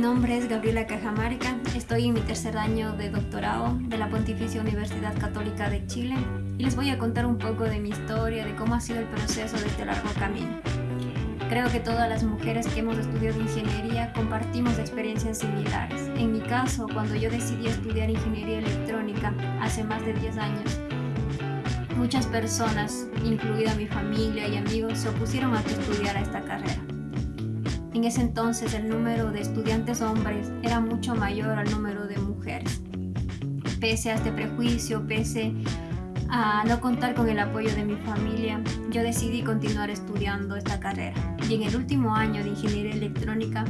nombre es Gabriela Cajamarca, estoy en mi tercer año de doctorado de la Pontificia Universidad Católica de Chile y les voy a contar un poco de mi historia, de cómo ha sido el proceso de este largo camino. Creo que todas las mujeres que hemos estudiado ingeniería compartimos experiencias similares. En mi caso, cuando yo decidí estudiar ingeniería electrónica hace más de 10 años, muchas personas, incluida mi familia y amigos, se opusieron a que estudiara esta carrera. En ese entonces el número de estudiantes hombres era mucho mayor al número de mujeres. Pese a este prejuicio, pese a no contar con el apoyo de mi familia, yo decidí continuar estudiando esta carrera. Y en el último año de Ingeniería Electrónica,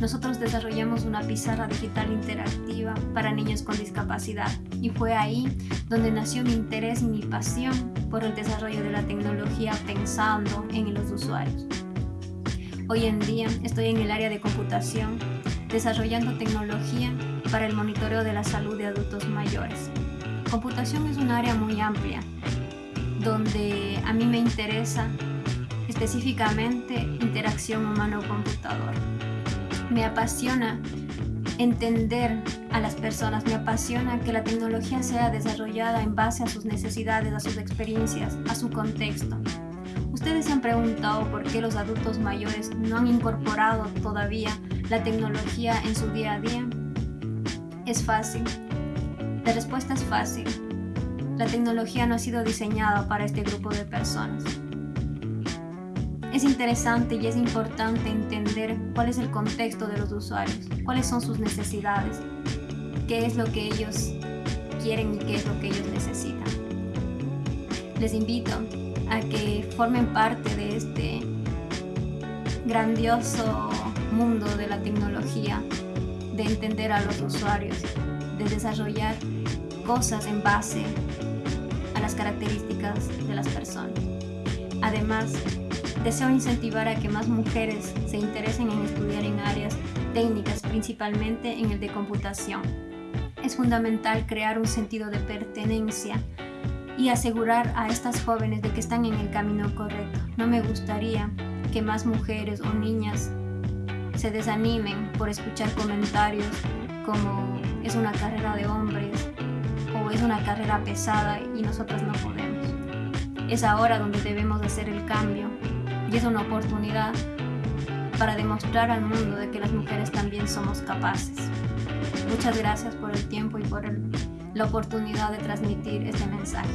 nosotros desarrollamos una pizarra digital interactiva para niños con discapacidad y fue ahí donde nació mi interés y mi pasión por el desarrollo de la tecnología pensando en los usuarios. Hoy en día estoy en el área de computación desarrollando tecnología para el monitoreo de la salud de adultos mayores. Computación es un área muy amplia donde a mí me interesa específicamente interacción humano-computador. Me apasiona entender a las personas, me apasiona que la tecnología sea desarrollada en base a sus necesidades, a sus experiencias, a su contexto. ¿Ustedes se han preguntado por qué los adultos mayores no han incorporado todavía la tecnología en su día a día? Es fácil. La respuesta es fácil. La tecnología no ha sido diseñada para este grupo de personas. Es interesante y es importante entender cuál es el contexto de los usuarios, cuáles son sus necesidades, qué es lo que ellos quieren y qué es lo que ellos necesitan. Les invito a que formen parte de este grandioso mundo de la tecnología, de entender a los usuarios, de desarrollar cosas en base a las características de las personas. Además, deseo incentivar a que más mujeres se interesen en estudiar en áreas técnicas, principalmente en el de computación. Es fundamental crear un sentido de pertenencia y asegurar a estas jóvenes de que están en el camino correcto. No me gustaría que más mujeres o niñas se desanimen por escuchar comentarios como es una carrera de hombres o es una carrera pesada y nosotras no podemos. Es ahora donde debemos hacer el cambio y es una oportunidad para demostrar al mundo de que las mujeres también somos capaces. Muchas gracias por el tiempo y por la oportunidad de transmitir este mensaje.